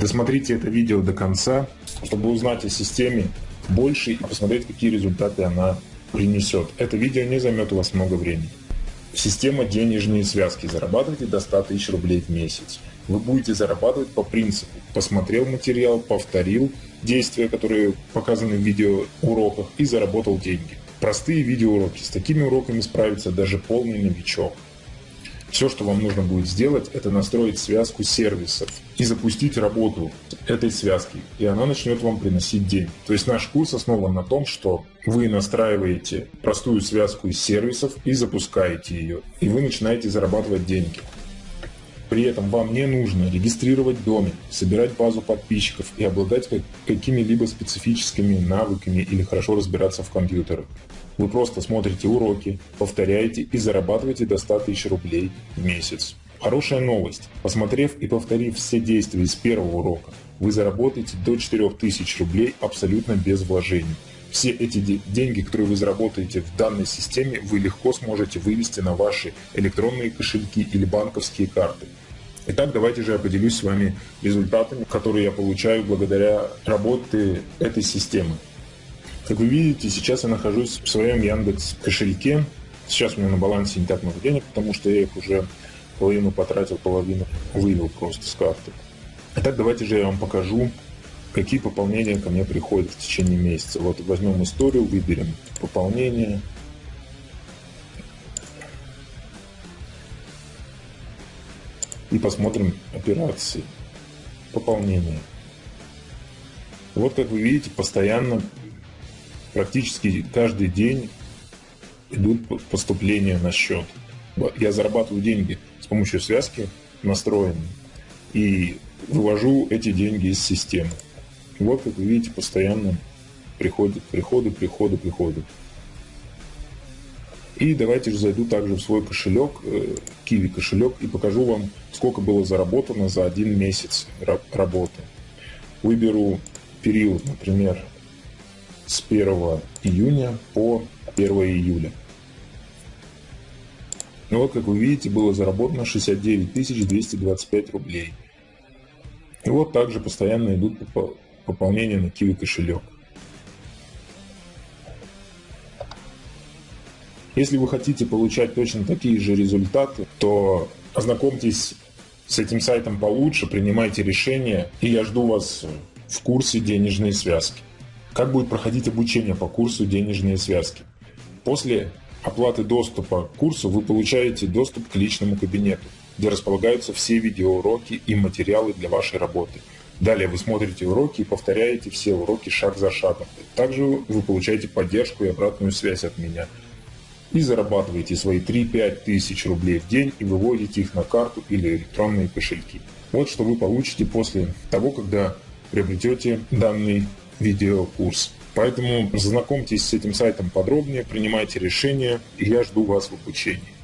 Досмотрите это видео до конца, чтобы узнать о системе больше и посмотреть, какие результаты она принесет. Это видео не займет у вас много времени. Система денежные связки. Зарабатывайте до 100 тысяч рублей в месяц. Вы будете зарабатывать по принципу. Посмотрел материал, повторил действия, которые показаны в видеоуроках и заработал деньги. Простые видеоуроки. С такими уроками справится даже полный новичок. Все, что вам нужно будет сделать, это настроить связку сервисов и запустить работу этой связки, и она начнет вам приносить деньги. То есть наш курс основан на том, что вы настраиваете простую связку из сервисов и запускаете ее, и вы начинаете зарабатывать деньги. При этом вам не нужно регистрировать домен, собирать базу подписчиков и обладать какими-либо специфическими навыками или хорошо разбираться в компьютерах. Вы просто смотрите уроки, повторяете и зарабатываете до 100 тысяч рублей в месяц. Хорошая новость. Посмотрев и повторив все действия из первого урока, вы заработаете до 4000 рублей абсолютно без вложений. Все эти деньги, которые вы заработаете в данной системе, вы легко сможете вывести на ваши электронные кошельки или банковские карты. Итак, давайте же я поделюсь с вами результатами, которые я получаю благодаря работе этой системы. Как вы видите, сейчас я нахожусь в своем Яндекс кошельке. Сейчас у меня на балансе не так много денег, потому что я их уже половину потратил, половину вывел просто с карты. Итак, давайте же я вам покажу, какие пополнения ко мне приходят в течение месяца. Вот возьмем историю, выберем пополнение. И посмотрим операции. Пополнение. Вот как вы видите, постоянно практически каждый день идут поступления на счет. Я зарабатываю деньги с помощью связки настроенной и вывожу эти деньги из системы. Вот, как вы видите, постоянно приходят приходы, приходы, приходы. И давайте же зайду также в свой кошелек, Kiwi э, кошелек, и покажу вам, сколько было заработано за один месяц работы. Выберу период, например, с 1 июня по 1 июля. Ну вот, как вы видите, было заработано 69 225 рублей. И вот также постоянно идут пополнения на Kiwi кошелек. Если вы хотите получать точно такие же результаты, то ознакомьтесь с этим сайтом получше, принимайте решения, и я жду вас в курсе денежные связки. Как будет проходить обучение по курсу «Денежные связки»? После оплаты доступа к курсу вы получаете доступ к личному кабинету, где располагаются все видеоуроки и материалы для вашей работы. Далее вы смотрите уроки и повторяете все уроки шаг за шагом. Также вы получаете поддержку и обратную связь от меня. И зарабатываете свои 3-5 тысяч рублей в день и выводите их на карту или электронные кошельки. Вот что вы получите после того, когда приобретете данный видеокурс. Поэтому знакомьтесь с этим сайтом подробнее, принимайте решения, и я жду вас в обучении.